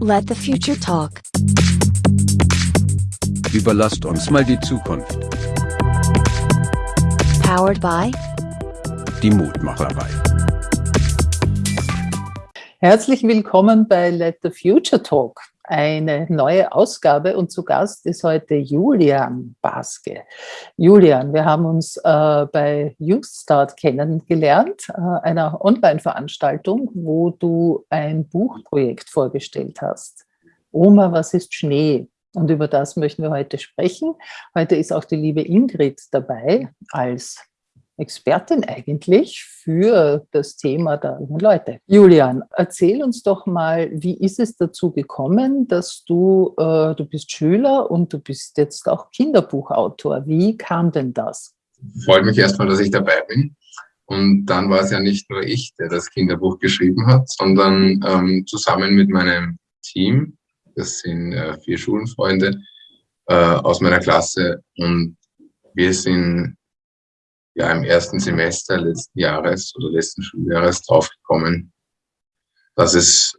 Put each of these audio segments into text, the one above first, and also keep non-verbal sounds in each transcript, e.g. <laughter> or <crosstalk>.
Let the future talk. Überlasst uns mal die Zukunft. Powered by Die Mutmacherei. Herzlich willkommen bei Let the Future Talk, eine neue Ausgabe und zu Gast ist heute Julian Baske. Julian, wir haben uns äh, bei Youth Start kennengelernt, äh, einer Online-Veranstaltung, wo du ein Buchprojekt vorgestellt hast. Oma, was ist Schnee? Und über das möchten wir heute sprechen. Heute ist auch die liebe Ingrid dabei als Expertin eigentlich für das Thema der jungen Leute. Julian, erzähl uns doch mal, wie ist es dazu gekommen, dass du, äh, du bist Schüler und du bist jetzt auch Kinderbuchautor. Wie kam denn das? Freut mich erstmal, dass ich dabei bin. Und dann war es ja nicht nur ich, der das Kinderbuch geschrieben hat, sondern ähm, zusammen mit meinem Team, das sind äh, vier Schulenfreunde äh, aus meiner Klasse und wir sind ja im ersten Semester letzten Jahres oder letzten Schuljahres draufgekommen, dass es,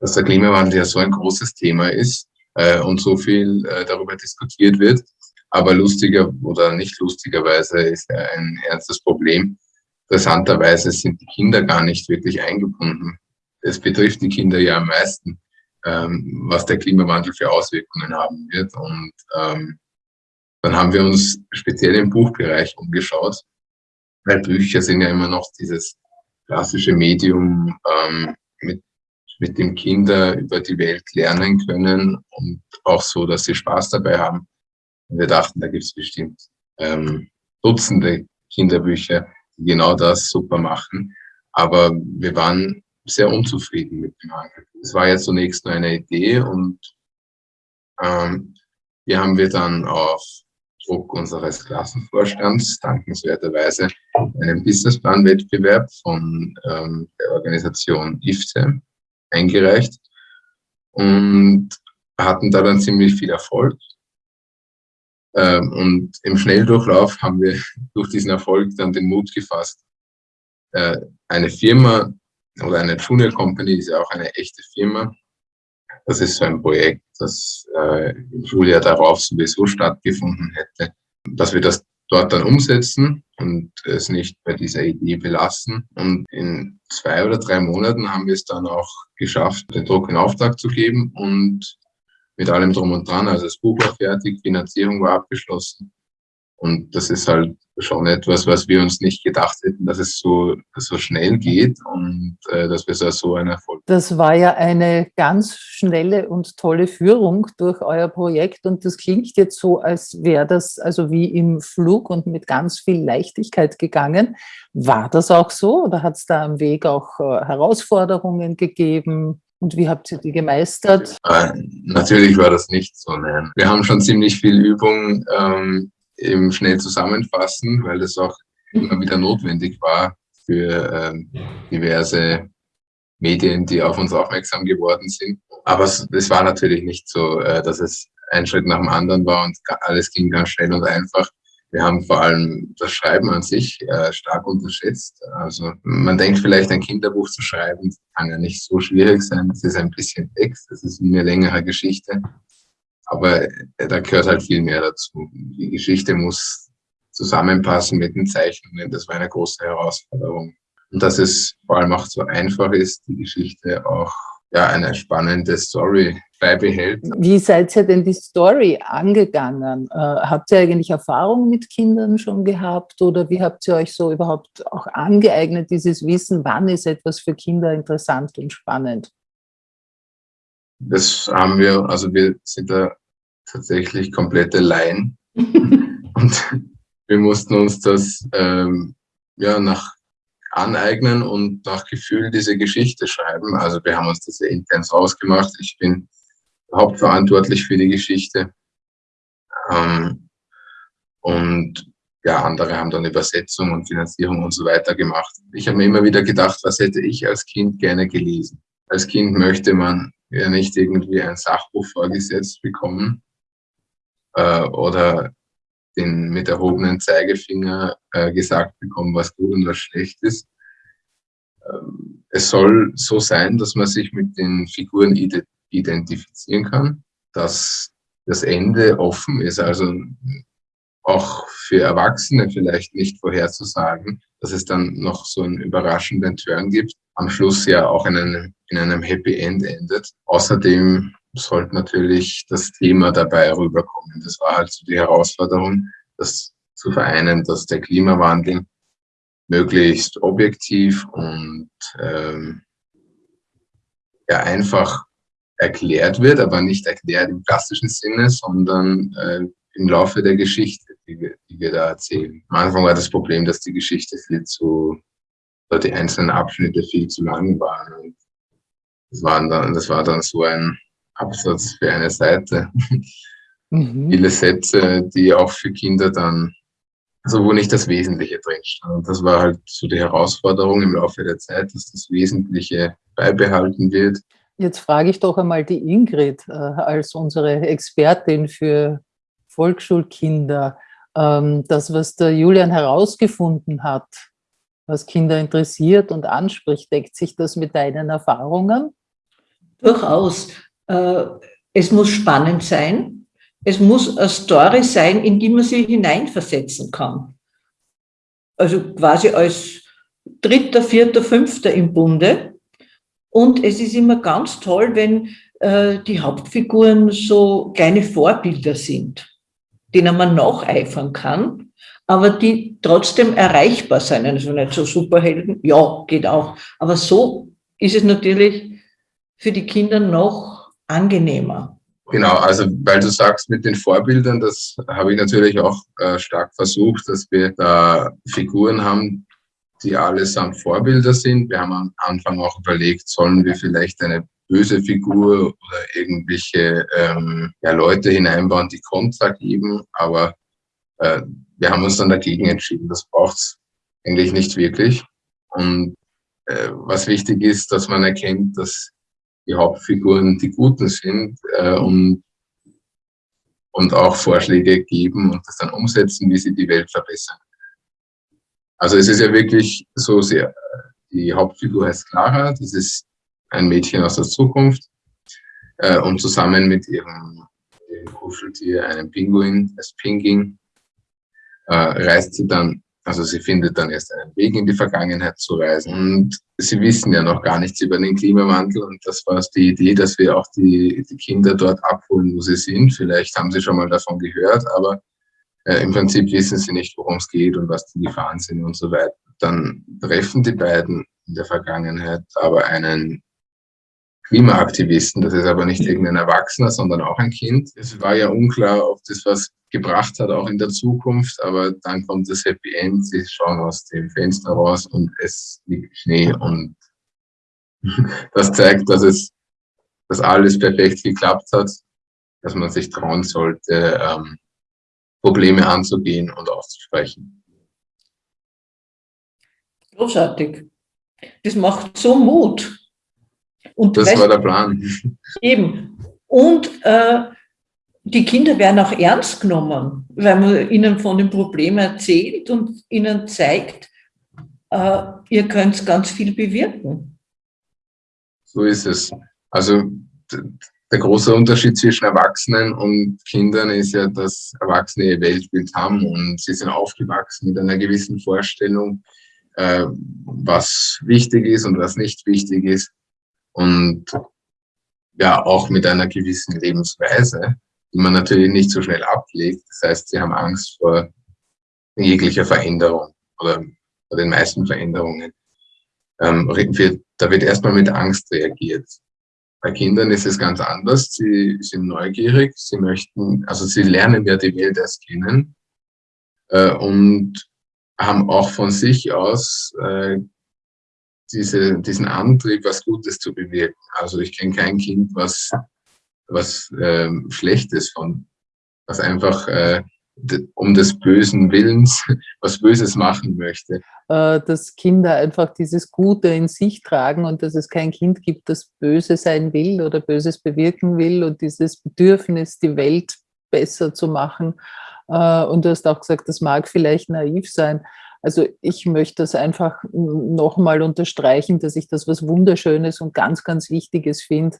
dass der Klimawandel ja so ein großes Thema ist äh, und so viel äh, darüber diskutiert wird. Aber lustiger oder nicht lustigerweise ist er ein ernstes Problem. Interessanterweise sind die Kinder gar nicht wirklich eingebunden. Es betrifft die Kinder ja am meisten, ähm, was der Klimawandel für Auswirkungen haben wird. Und ähm, dann haben wir uns speziell im Buchbereich umgeschaut, weil Bücher sind ja immer noch dieses klassische Medium, ähm, mit, mit dem Kinder über die Welt lernen können und auch so, dass sie Spaß dabei haben. Und wir dachten, da gibt es bestimmt ähm, Dutzende Kinderbücher, die genau das super machen. Aber wir waren sehr unzufrieden mit dem Angebot. Es war jetzt zunächst nur eine Idee und ähm, hier haben wir dann auf Druck unseres Klassenvorstands dankenswerterweise einen Businessplan-Wettbewerb von ähm, der Organisation IFTE eingereicht und hatten da dann ziemlich viel Erfolg. Ähm, und im Schnelldurchlauf haben wir <laughs> durch diesen Erfolg dann den Mut gefasst, äh, eine Firma oder eine Junior Company ist ja auch eine echte Firma, das ist so ein Projekt, das äh, im Schuljahr darauf sowieso stattgefunden hätte, dass wir das dort dann umsetzen und es nicht bei dieser Idee belassen. Und in zwei oder drei Monaten haben wir es dann auch geschafft, den Druck in Auftrag zu geben und mit allem drum und dran. Also das Buch war fertig, Finanzierung war abgeschlossen. Und das ist halt schon etwas, was wir uns nicht gedacht hätten, dass es so, so schnell geht und äh, dass wir so einen Erfolg Das war ja eine ganz schnelle und tolle Führung durch euer Projekt und das klingt jetzt so, als wäre das also wie im Flug und mit ganz viel Leichtigkeit gegangen. War das auch so oder hat es da am Weg auch äh, Herausforderungen gegeben? Und wie habt ihr die gemeistert? Äh, natürlich war das nicht so. Nein. Wir haben schon ziemlich viel Übung ähm, eben schnell zusammenfassen, weil das auch immer wieder notwendig war für ähm, diverse Medien, die auf uns aufmerksam geworden sind. Aber es, es war natürlich nicht so, äh, dass es ein Schritt nach dem anderen war und alles ging ganz schnell und einfach. Wir haben vor allem das Schreiben an sich äh, stark unterschätzt. Also man denkt vielleicht, ein Kinderbuch zu schreiben, kann ja nicht so schwierig sein. Es ist ein bisschen Text, es ist eine längere Geschichte. Aber äh, da gehört halt viel mehr dazu. Die Geschichte muss zusammenpassen mit den Zeichnungen. Das war eine große Herausforderung. Und dass es vor allem auch so einfach ist, die Geschichte auch ja, eine spannende Story beibehält. Wie seid ihr denn die Story angegangen? Äh, habt ihr eigentlich Erfahrung mit Kindern schon gehabt oder wie habt ihr euch so überhaupt auch angeeignet, dieses Wissen, wann ist etwas für Kinder interessant und spannend? Das haben wir, also wir sind da tatsächlich komplette Laien. <laughs> und wir mussten uns das ähm, ja, nach aneignen und nach Gefühl diese Geschichte schreiben. Also wir haben uns das sehr intens ausgemacht. Ich bin hauptverantwortlich für die Geschichte. Ähm, und ja, andere haben dann Übersetzung und Finanzierung und so weiter gemacht. Ich habe mir immer wieder gedacht, was hätte ich als Kind gerne gelesen? Als Kind möchte man ja nicht irgendwie ein Sachbuch vorgesetzt bekommen äh, oder den mit erhobenen Zeigefinger äh, gesagt bekommen, was gut und was schlecht ist. Ähm, es soll so sein, dass man sich mit den Figuren identifizieren kann, dass das Ende offen ist, also auch für Erwachsene vielleicht nicht vorherzusagen, dass es dann noch so einen überraschenden Turn gibt, am Schluss ja auch in einem, in einem Happy End endet. Außerdem sollte natürlich das Thema dabei rüberkommen. Das war halt so die Herausforderung, das zu vereinen, dass der Klimawandel möglichst objektiv und ähm, ja einfach erklärt wird, aber nicht erklärt im klassischen Sinne, sondern äh, im Laufe der Geschichte, die wir, die wir da erzählen. Am Anfang war das Problem, dass die Geschichte viel zu, oder die einzelnen Abschnitte viel zu lang waren. Und das, waren dann, das war dann so ein Absatz für eine Seite. Mhm. Viele Sätze, die auch für Kinder dann, also wo nicht das Wesentliche drin stand. Und das war halt so die Herausforderung im Laufe der Zeit, dass das Wesentliche beibehalten wird. Jetzt frage ich doch einmal die Ingrid äh, als unsere Expertin für Volksschulkinder. Ähm, das, was der Julian herausgefunden hat, was Kinder interessiert und anspricht, deckt sich das mit deinen Erfahrungen? Durchaus. Äh, es muss spannend sein. Es muss eine Story sein, in die man sich hineinversetzen kann. Also quasi als Dritter, Vierter, Fünfter im Bunde. Und es ist immer ganz toll, wenn äh, die Hauptfiguren so kleine Vorbilder sind, denen man nacheifern kann, aber die trotzdem erreichbar sein. Also nicht so Superhelden, ja, geht auch. Aber so ist es natürlich für die Kinder noch angenehmer. Genau, also weil du sagst mit den Vorbildern, das habe ich natürlich auch äh, stark versucht, dass wir da Figuren haben, die allesamt Vorbilder sind. Wir haben am Anfang auch überlegt, sollen wir vielleicht eine böse Figur oder irgendwelche ähm, ja, Leute hineinbauen, die Kontra geben, aber äh, wir haben uns dann dagegen entschieden. Das braucht es eigentlich nicht wirklich. Und äh, was wichtig ist, dass man erkennt, dass die Hauptfiguren die Guten sind äh, und, und auch Vorschläge geben und das dann umsetzen, wie sie die Welt verbessern. Also es ist ja wirklich so sehr, die Hauptfigur heißt Clara, das ist ein Mädchen aus der Zukunft äh, und zusammen mit ihrem, ihrem Kuscheltier, einem Pinguin, das Pinging, äh, reist sie dann also sie findet dann erst einen Weg in die Vergangenheit zu reisen. Und sie wissen ja noch gar nichts über den Klimawandel. Und das war die Idee, dass wir auch die, die Kinder dort abholen, wo sie sind. Vielleicht haben sie schon mal davon gehört, aber äh, im Prinzip wissen sie nicht, worum es geht und was die Gefahren sind und so weiter. Dann treffen die beiden in der Vergangenheit aber einen Klimaaktivisten. Das ist aber nicht irgendein Erwachsener, sondern auch ein Kind. Es war ja unklar, ob das was gebracht hat, auch in der Zukunft. Aber dann kommt das Happy End. Sie schauen aus dem Fenster raus und es liegt Schnee. Und <laughs> das zeigt, dass es, dass alles perfekt geklappt hat, dass man sich trauen sollte, ähm, Probleme anzugehen und auszusprechen. Großartig. Das macht so Mut. Und das weißt, war der Plan. <laughs> Eben. Und äh, die Kinder werden auch ernst genommen, weil man ihnen von dem Problem erzählt und ihnen zeigt, äh, ihr könnt ganz viel bewirken. So ist es. Also der große Unterschied zwischen Erwachsenen und Kindern ist ja, dass Erwachsene ihr Weltbild haben und sie sind aufgewachsen mit einer gewissen Vorstellung, äh, was wichtig ist und was nicht wichtig ist und ja auch mit einer gewissen Lebensweise, die man natürlich nicht so schnell ablegt. Das heißt, sie haben Angst vor jeglicher Veränderung oder vor den meisten Veränderungen. Ähm, da wird erstmal mit Angst reagiert. Bei Kindern ist es ganz anders. Sie sind neugierig, sie möchten, also sie lernen ja die Welt erst kennen äh, und haben auch von sich aus äh, diese, diesen Antrieb, was Gutes zu bewirken. Also ich kenne kein Kind, was, was ähm, Schlechtes von, was einfach äh, um des bösen Willens <laughs> was Böses machen möchte. Äh, dass Kinder einfach dieses Gute in sich tragen und dass es kein Kind gibt, das böse sein will oder Böses bewirken will und dieses Bedürfnis, die Welt besser zu machen. Äh, und du hast auch gesagt, das mag vielleicht naiv sein, also ich möchte das einfach nochmal unterstreichen, dass ich das was Wunderschönes und ganz, ganz Wichtiges finde,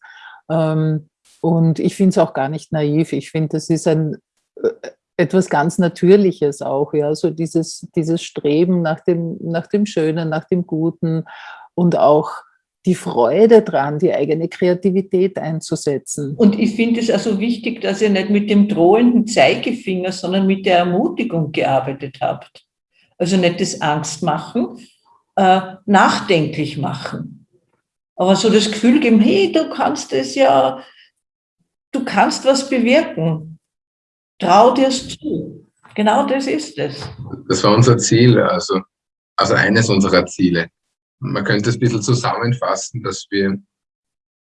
ähm, Und ich finde es auch gar nicht naiv. Ich finde, das ist ein äh, etwas ganz Natürliches auch, ja, so dieses, dieses Streben nach dem, nach dem Schönen, nach dem Guten und auch die Freude dran, die eigene Kreativität einzusetzen. Und ich finde es also wichtig, dass ihr nicht mit dem drohenden Zeigefinger, sondern mit der Ermutigung gearbeitet habt. Also nicht das Angstmachen, äh, nachdenklich machen. Aber so das Gefühl geben, hey, du kannst es ja, du kannst was bewirken. Trau dir es zu. Genau das ist es. Das war unser Ziel, also, also eines unserer Ziele. Man könnte es ein bisschen zusammenfassen, dass wir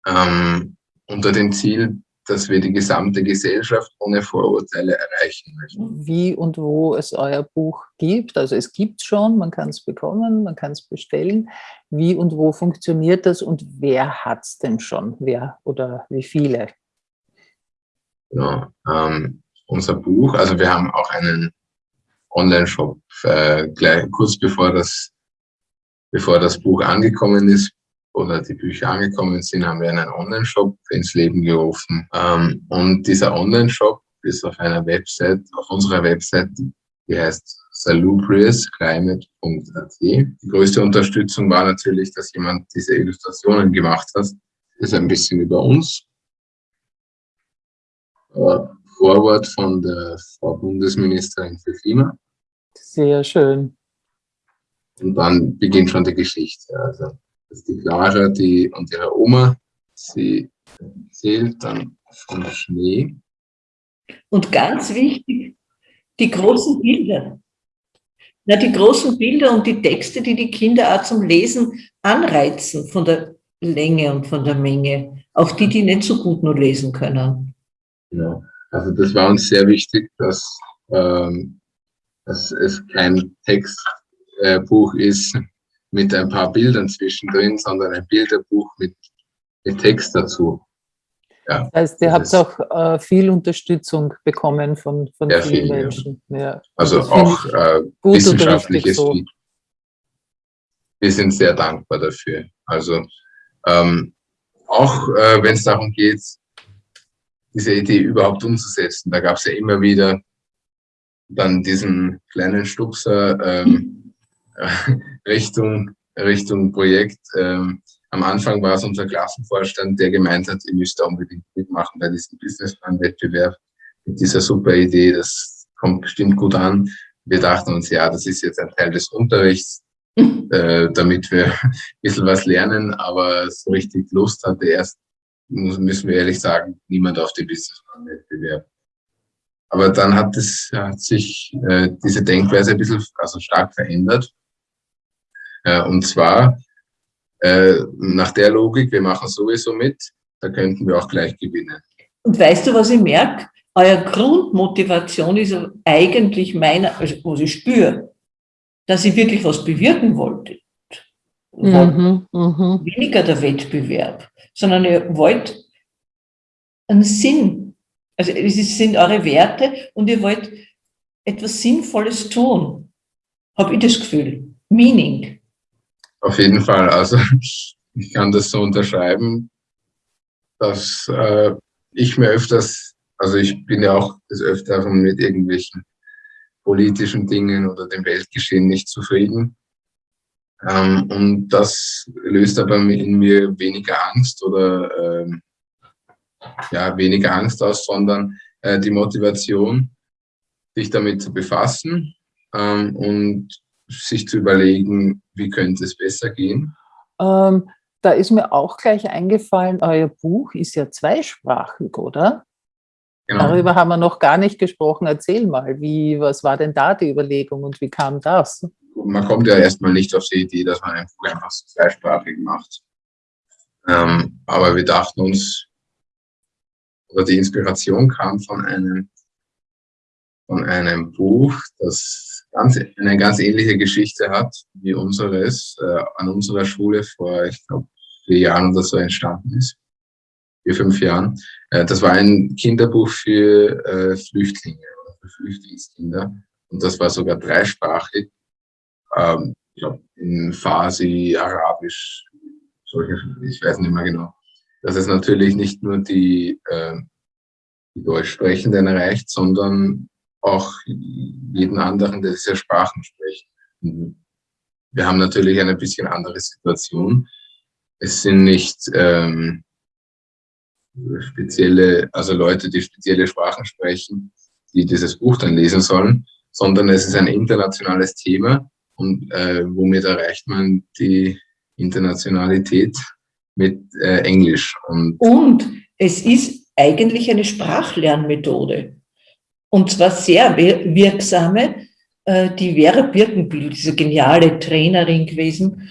ähm, unter dem Ziel, dass wir die gesamte Gesellschaft ohne Vorurteile erreichen möchten. Wie und wo es euer Buch gibt, also es gibt es schon, man kann es bekommen, man kann es bestellen. Wie und wo funktioniert das und wer hat es denn schon, wer oder wie viele? Genau, ähm, unser Buch, also wir haben auch einen Online-Shop, äh, gleich kurz bevor das bevor das Buch angekommen ist oder die Bücher angekommen sind, haben wir einen Online-Shop ins Leben gerufen. Ähm, und dieser Online-Shop ist auf einer Website, auf unserer Website, die heißt salubriousclimate.at. Die größte Unterstützung war natürlich, dass jemand diese Illustrationen gemacht hat. Das ist ein bisschen über uns. Vorwort von der Frau Bundesministerin für Klima. Sehr schön. Und dann beginnt schon die Geschichte. Also, das ist die Clara die, und ihre Oma, sie erzählt dann vom Schnee. Und ganz wichtig, die großen Bilder. Na, die großen Bilder und die Texte, die die Kinder auch zum Lesen anreizen, von der Länge und von der Menge. Auch die, die nicht so gut nur lesen können. Genau. Also das war uns sehr wichtig, dass, ähm, dass es kein Text äh, ist mit ein paar Bildern zwischendrin, sondern ein Bilderbuch mit, mit Text dazu. Ja, das heißt, ihr habt auch äh, viel Unterstützung bekommen von, von vielen viel, Menschen. Ja. Ja. Also auch äh, wissenschaftliches so. Wir sind sehr dankbar dafür. Also ähm, auch äh, wenn es darum geht, diese Idee überhaupt umzusetzen, da gab es ja immer wieder dann diesen kleinen Stupser, ähm, <laughs> Richtung, Richtung Projekt. Ähm, am Anfang war es unser Klassenvorstand, der gemeint hat, ihr müsst da unbedingt mitmachen bei diesem Businessplan-Wettbewerb mit dieser super Idee. Das kommt bestimmt gut an. Wir dachten uns, ja, das ist jetzt ein Teil des Unterrichts, <laughs> äh, damit wir <laughs> ein bisschen was lernen, aber so richtig Lust hatte erst, müssen wir ehrlich sagen, niemand auf den Businessplan-Wettbewerb. Aber dann hat, es, hat sich äh, diese Denkweise ein bisschen also stark verändert. Äh, und zwar äh, nach der Logik, wir machen sowieso mit, da könnten wir auch gleich gewinnen. Und weißt du, was ich merke? Euer Grundmotivation ist eigentlich meine, also was ich spüre, dass ihr wirklich was bewirken wolltet. Mhm, mh. Weniger der Wettbewerb, sondern ihr wollt einen Sinn. Also es sind eure Werte und ihr wollt etwas Sinnvolles tun. Habe ich das Gefühl. Meaning. Auf jeden Fall. Also <laughs> ich kann das so unterschreiben, dass äh, ich mir öfters, also ich bin ja auch des Öfteren mit irgendwelchen politischen Dingen oder dem Weltgeschehen nicht zufrieden. Ähm, und das löst aber in mir weniger Angst oder ähm, ja, weniger Angst aus, sondern äh, die Motivation, sich damit zu befassen ähm, und sich zu überlegen, wie könnte es besser gehen? Ähm, da ist mir auch gleich eingefallen, euer Buch ist ja zweisprachig, oder? Genau. Darüber haben wir noch gar nicht gesprochen. Erzähl mal, wie, was war denn da die Überlegung und wie kam das? Man kommt ja erstmal nicht auf die Idee, dass man ein einfach so zweisprachig macht. Ähm, aber wir dachten uns, oder die Inspiration kam von einem, von einem Buch, das ganz, eine ganz ähnliche Geschichte hat wie unseres äh, an unserer Schule vor, ich glaube, vier Jahren oder so entstanden ist. Vier, fünf Jahren. Äh, das war ein Kinderbuch für äh, Flüchtlinge für Flüchtlingskinder. Und das war sogar dreisprachig. Ähm, ich glaube, in Farsi, Arabisch, solche, ich weiß nicht mehr genau. dass es natürlich nicht nur die, äh, die Deutschsprechenden erreicht, sondern auch jeden anderen, der diese Sprachen spricht. Wir haben natürlich eine bisschen andere Situation. Es sind nicht ähm, spezielle, also Leute, die spezielle Sprachen sprechen, die dieses Buch dann lesen sollen, sondern es ist ein internationales Thema und äh, womit erreicht man die Internationalität mit äh, Englisch. Und, und es ist eigentlich eine Sprachlernmethode. Und zwar sehr wirksame. Äh, die Vera Birkenbiel, diese geniale Trainerin gewesen,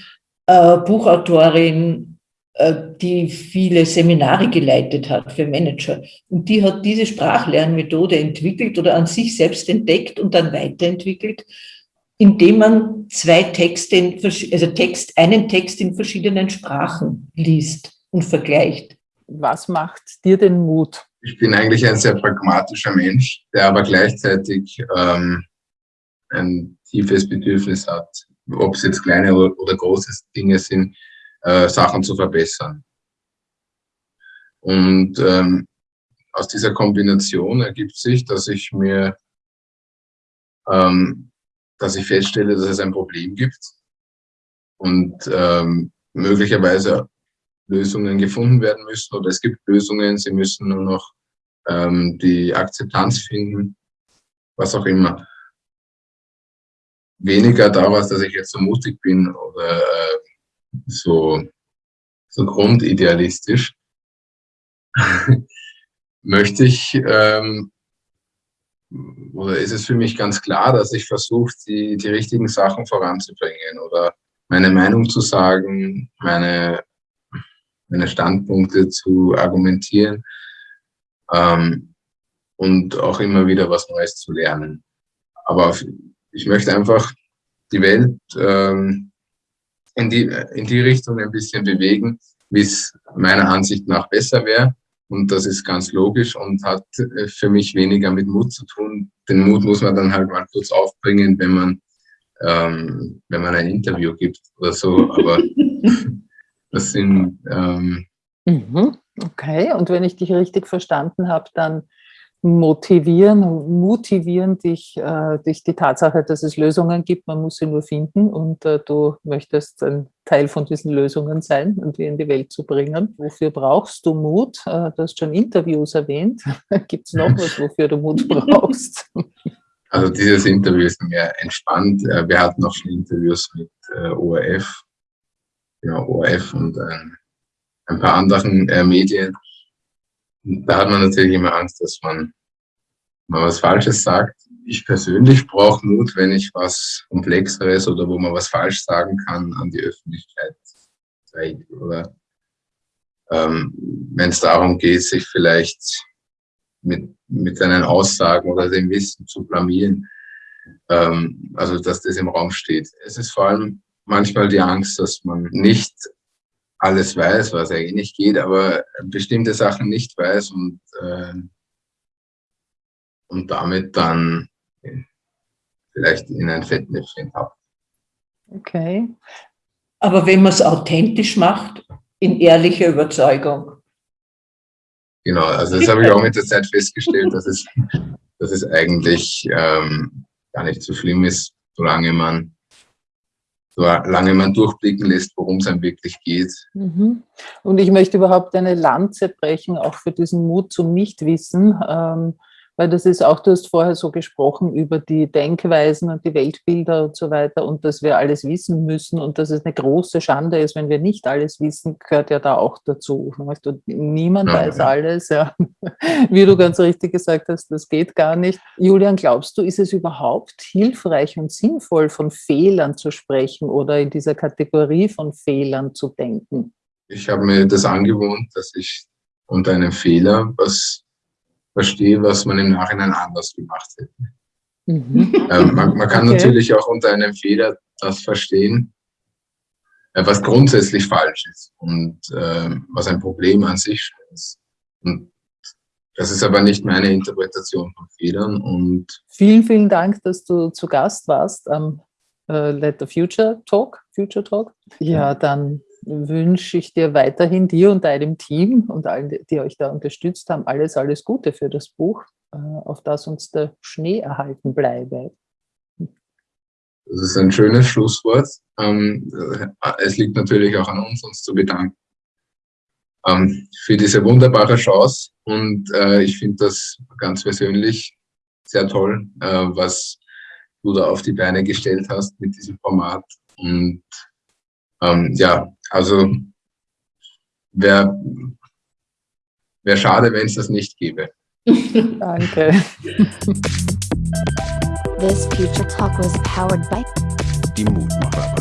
äh, Buchautorin, äh, die viele Seminare geleitet hat für Manager. Und die hat diese Sprachlernmethode entwickelt oder an sich selbst entdeckt und dann weiterentwickelt, indem man zwei Texte, in, also Text, einen Text in verschiedenen Sprachen liest und vergleicht. Was macht dir den Mut? Ich bin eigentlich ein sehr pragmatischer Mensch, der aber gleichzeitig ähm, ein tiefes Bedürfnis hat, ob es jetzt kleine oder große Dinge sind, äh, Sachen zu verbessern. Und ähm, aus dieser Kombination ergibt sich, dass ich mir ähm, dass ich feststelle, dass es ein Problem gibt und ähm, möglicherweise Lösungen gefunden werden müssen oder es gibt Lösungen, sie müssen nur noch ähm, die Akzeptanz finden, was auch immer. Weniger daraus, dass ich jetzt so mutig bin oder äh, so, so grundidealistisch, <laughs> möchte ich ähm, oder ist es für mich ganz klar, dass ich versuche, die, die richtigen Sachen voranzubringen oder meine Meinung zu sagen, meine, meine Standpunkte zu argumentieren ähm, und auch immer wieder was Neues zu lernen. Aber ich möchte einfach die Welt ähm, in, die, in die Richtung ein bisschen bewegen, wie es meiner Ansicht nach besser wäre. Und das ist ganz logisch und hat äh, für mich weniger mit Mut zu tun. Den Mut muss man dann halt mal kurz aufbringen, wenn man, ähm, wenn man ein Interview gibt oder so. Aber <laughs> das sind... Ähm, mhm. Okay, und wenn ich dich richtig verstanden habe, dann motivieren, motivieren dich äh, dich die Tatsache, dass es Lösungen gibt, man muss sie nur finden und äh, du möchtest ein Teil von diesen Lösungen sein und die in die Welt zu bringen. Wofür brauchst du Mut? Äh, du hast schon Interviews erwähnt. <laughs> gibt es noch was, wofür du Mut brauchst? Also dieses Interview ist mir entspannt. Äh, wir hatten auch schon Interviews mit äh, ORF, ja, ORF und ein paar anderen Medien da hat man natürlich immer Angst, dass man mal was Falsches sagt. Ich persönlich brauche Mut, wenn ich was Komplexeres oder wo man was falsch sagen kann, an die Öffentlichkeit zeigt. Oder ähm, wenn es darum geht, sich vielleicht mit, mit seinen Aussagen oder dem Wissen zu blamieren. Ähm, also, dass das im Raum steht. Es ist vor allem manchmal die Angst, dass man nicht alles weiß, was eigentlich nicht geht, aber bestimmte Sachen nicht weiß und, äh, und damit dann vielleicht in ein Fettnäpfchen habt. Okay. Aber wenn man es authentisch macht, in ehrlicher Überzeugung. Genau, also das habe ich auch mit der Zeit festgestellt, dass es, dass es eigentlich ähm, gar nicht so schlimm ist, solange man solange man durchblicken lässt, worum es einem wirklich geht. Mhm. Und ich möchte überhaupt eine Lanze brechen, auch für diesen Mut zum Nichtwissen. Ähm, weil das ist auch, du hast vorher so gesprochen über die Denkweisen und die Weltbilder und so weiter und dass wir alles wissen müssen und dass es eine große Schande ist, wenn wir nicht alles wissen, gehört ja da auch dazu. Und niemand ja, weiß ja. alles, ja. <laughs> wie du ganz richtig gesagt hast, das geht gar nicht. Julian, glaubst du, ist es überhaupt hilfreich und sinnvoll, von Fehlern zu sprechen oder in dieser Kategorie von Fehlern zu denken? Ich habe mir das angewohnt, dass ich unter einem Fehler was verstehe, was man im Nachhinein anders gemacht hätte. Mhm. Ähm, man, man, kann <laughs> okay. natürlich auch unter einem Fehler das verstehen, äh, was grundsätzlich falsch ist und äh, was ein Problem an sich ist. Und das ist aber nicht meine Interpretation von Fehlern. Und vielen, vielen Dank, dass du zu Gast warst am äh, Let the Future Talk. Future Talk. Ja, dann wünsche ich dir weiterhin, dir und deinem Team und allen, die euch da unterstützt haben, alles, alles Gute für das Buch, äh, auf das uns der Schnee erhalten bleibe. Das ist ein schönes Schlusswort. Ähm, es liegt natürlich auch an uns, uns zu bedanken ähm, für diese wunderbare Chance. Und äh, ich finde das ganz persönlich sehr toll, äh, was du da auf die Beine gestellt hast mit diesem Format. Und ähm, ja, also wäre wär schade, wenn es das nicht gäbe. <laughs> Danke. This Future Talk was powered by Die Mutmacherei.